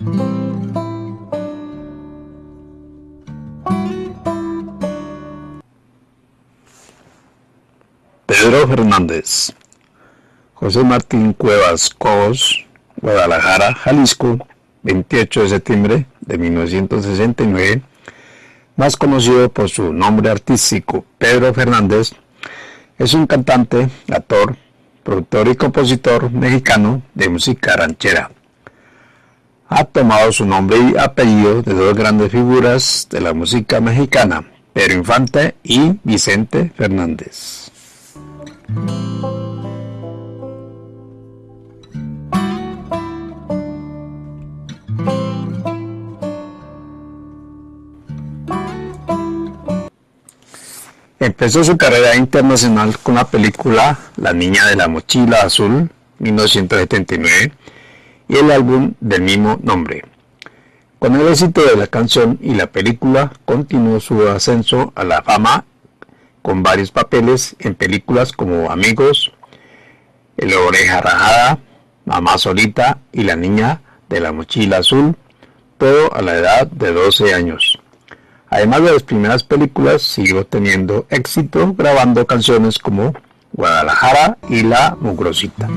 Pedro Fernández. José Martín Cuevas Cos, Guadalajara, Jalisco, 28 de septiembre de 1969, más conocido por su nombre artístico Pedro Fernández, es un cantante, actor, productor y compositor mexicano de música ranchera. Ha tomado su nombre y apellido de dos grandes figuras de la música mexicana, Pedro Infante y Vicente Fernández. Empezó su carrera internacional con la película La Niña de la Mochila Azul, 1979, y el álbum del mismo nombre. Con el éxito de la canción y la película, continuó su ascenso a la fama con varios papeles en películas como Amigos, El Oreja Rajada, Mamá Solita y La Niña de la Mochila Azul, todo a la edad de 12 años. Además de las primeras películas, siguió teniendo éxito grabando canciones como Guadalajara y La Mugrosita.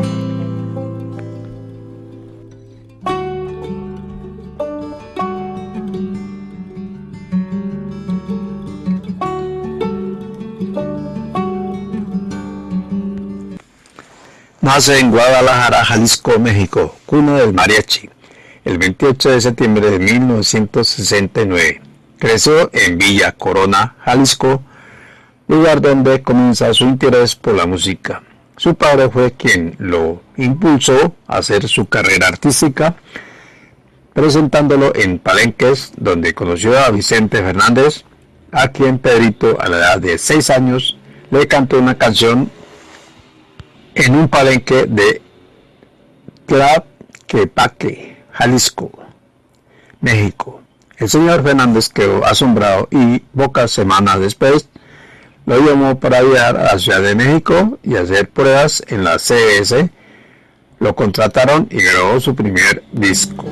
Nace en Guadalajara, Jalisco, México, cuna del mariachi, el 28 de septiembre de 1969. Creció en Villa Corona, Jalisco, lugar donde comienza su interés por la música. Su padre fue quien lo impulsó a hacer su carrera artística, presentándolo en palenques, donde conoció a Vicente Fernández, a quien Pedrito, a la edad de 6 años, le cantó una canción en un palenque de Tlaquepaque, Jalisco, México. El señor Fernández quedó asombrado y pocas semanas después lo llamó para viajar a la Ciudad de México y hacer pruebas en la CBS. Lo contrataron y grabó su primer disco.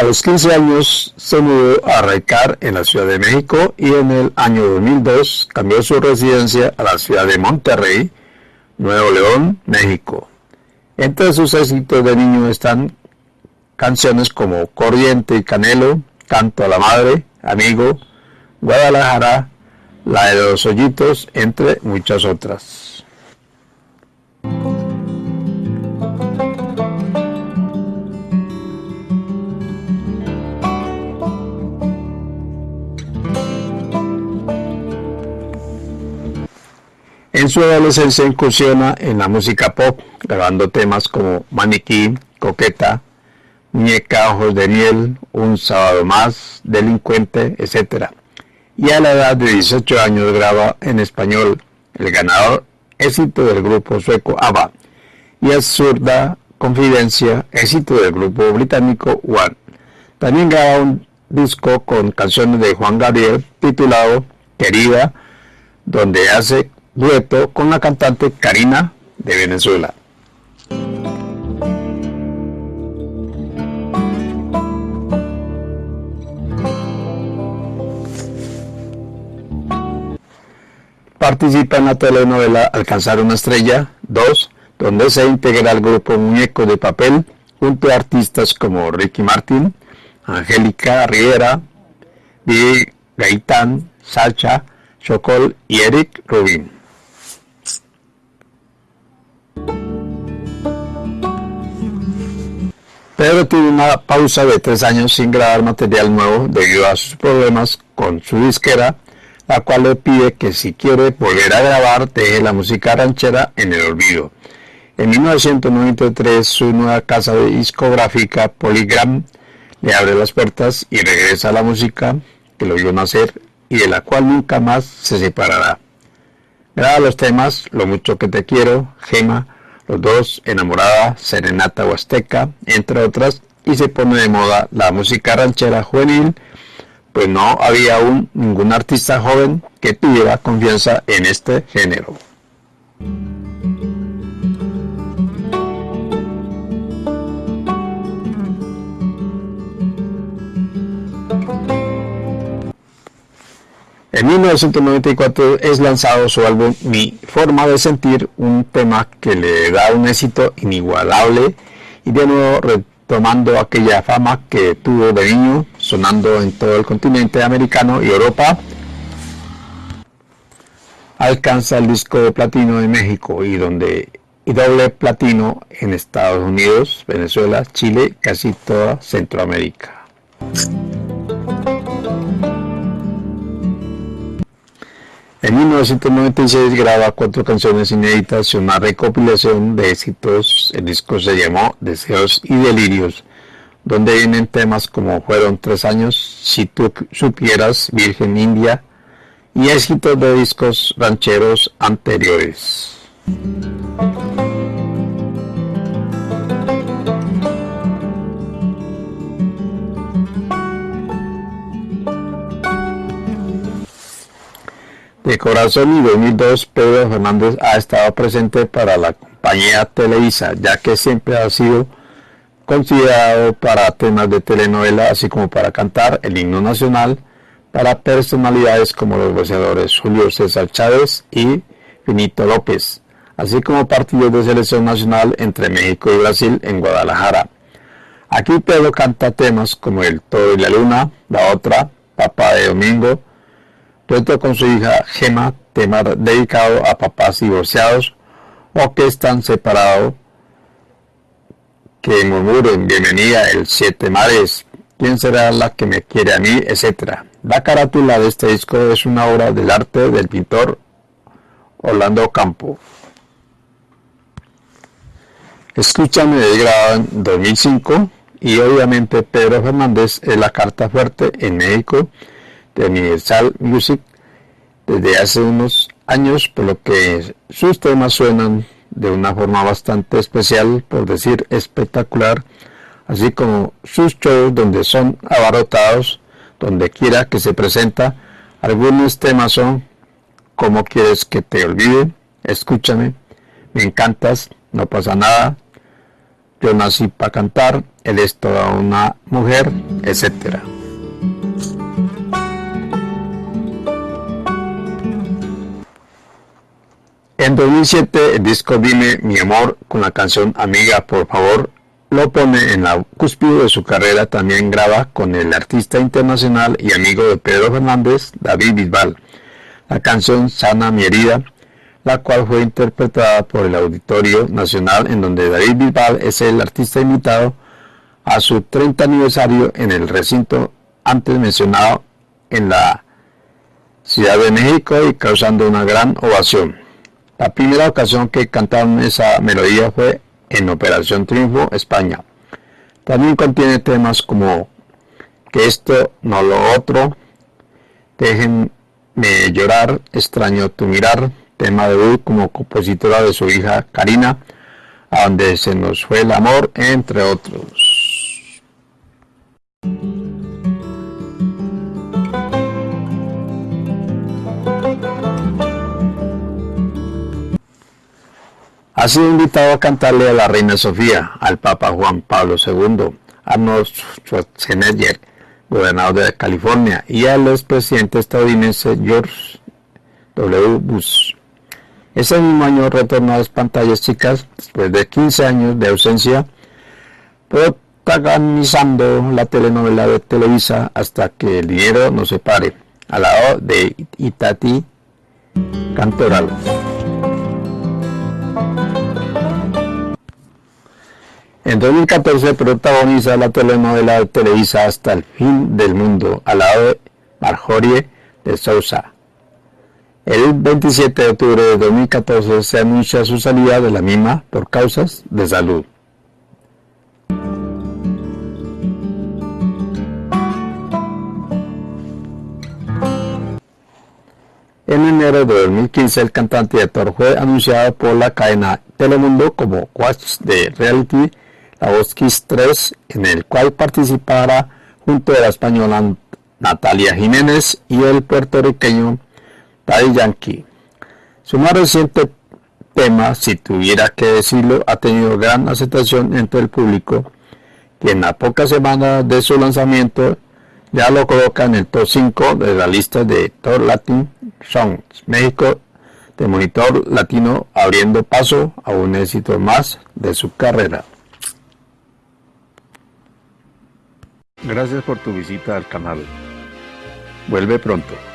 A los 15 años se mudó a Raicar en la Ciudad de México y en el año 2002 cambió su residencia a la ciudad de Monterrey, Nuevo León, México. Entre sus éxitos de niño están canciones como Corriente y Canelo, Canto a la Madre, Amigo, Guadalajara, La de los Hoyitos, entre muchas otras. Su adolescencia incursiona en la música pop, grabando temas como Maniquí, Coqueta, Muñeca, Ojos de Miel, Un Sábado Más, Delincuente, etc. Y a la edad de 18 años graba en español el ganador éxito del grupo sueco ABBA y Absurda Confidencia, éxito del grupo británico One. También graba un disco con canciones de Juan Gabriel titulado Querida, donde hace dueto con la cantante Karina de Venezuela. Participa en la telenovela Alcanzar una estrella 2, donde se integra al grupo Muñeco de Papel junto a artistas como Ricky Martin, Angélica Riera, Di Gaitán, Sacha, Chocol y Eric Rubin. Pedro tuvo una pausa de tres años sin grabar material nuevo debido a sus problemas con su disquera, la cual le pide que si quiere volver a grabar deje la música ranchera en el olvido. En 1993 su nueva casa discográfica Polygram le abre las puertas y regresa a la música que lo vio nacer y de la cual nunca más se separará. Graba los temas Lo mucho que te quiero, Gema, los dos, Enamorada, Serenata Huasteca, entre otras, y se pone de moda la música ranchera juvenil, pues no había aún ningún artista joven que tuviera confianza en este género. En 1994 es lanzado su álbum Mi Forma de Sentir, un tema que le da un éxito inigualable y de nuevo retomando aquella fama que tuvo de niño, sonando en todo el continente americano y Europa, alcanza el disco de platino en México y donde y doble platino en Estados Unidos, Venezuela, Chile, casi toda Centroamérica. En 1996 graba cuatro canciones inéditas y una recopilación de éxitos. El disco se llamó Deseos y Delirios, donde vienen temas como Fueron tres años, Si tú supieras, Virgen India y éxitos de discos rancheros anteriores. De Corazón y 2002, Pedro Fernández ha estado presente para la compañía Televisa, ya que siempre ha sido considerado para temas de telenovela, así como para cantar el himno nacional, para personalidades como los boxeadores Julio César Chávez y Finito López, así como partidos de selección nacional entre México y Brasil en Guadalajara. Aquí Pedro canta temas como El Todo y la Luna, La Otra, Papá de Domingo, Dueto con su hija Gema, tema dedicado a papás divorciados o que están separados, que murmuren bienvenida el siete mares, quién será la que me quiere a mí, etcétera. La carátula de este disco es una obra del arte del pintor Orlando Campo. Escúchame de grabado en 2005 y obviamente Pedro Fernández es la carta fuerte en México de Universal Music desde hace unos años, por lo que sus temas suenan de una forma bastante especial, por decir espectacular, así como sus shows donde son abarrotados, donde quiera que se presenta. Algunos temas son ¿Cómo quieres que te olvide? Escúchame, me encantas, no pasa nada, yo nací para cantar, él es toda una mujer, etcétera. En 2007 el disco Dime mi amor con la canción Amiga por favor lo pone en la cúspide de su carrera, también graba con el artista internacional y amigo de Pedro Fernández, David Bisbal, la canción Sana mi herida, la cual fue interpretada por el Auditorio Nacional en donde David Bisbal es el artista invitado a su 30 aniversario en el recinto antes mencionado en la Ciudad de México y causando una gran ovación. La primera ocasión que cantaron esa melodía fue en Operación Triunfo, España. También contiene temas como Que esto, no lo otro, Déjenme llorar, Extraño tu mirar, tema de debut como compositora de su hija Karina, a donde se nos fue el amor, entre otros. Ha sido invitado a cantarle a la reina Sofía, al Papa Juan Pablo II, a Arnold Schwarzenegger, gobernador de California, y al expresidente estadounidense George W. Bush. Ese mismo año retornó a las pantallas chicas después de 15 años de ausencia, protagonizando la telenovela de Televisa hasta que el dinero no se pare, al lado de Itati Cantoral. En 2014 protagoniza la telenovela de Televisa Hasta el fin del mundo, al lado de Marjorie de Sousa. El 27 de octubre de 2014 se anuncia su salida de la misma por causas de salud. En enero de 2015 el cantante y actor fue anunciado por la cadena Telemundo como coach de reality La Kiss 3, en el cual participará junto a la española Natalia Jiménez y el puertorriqueño Daddy Yankee. Su más reciente tema, si tuviera que decirlo, ha tenido gran aceptación entre el público, quien a pocas semanas de su lanzamiento ya lo coloca en el top 5 de la lista de Top Latin Songs México de Monitor Latino, abriendo paso a un éxito más de su carrera. Gracias por tu visita al canal. Vuelve pronto.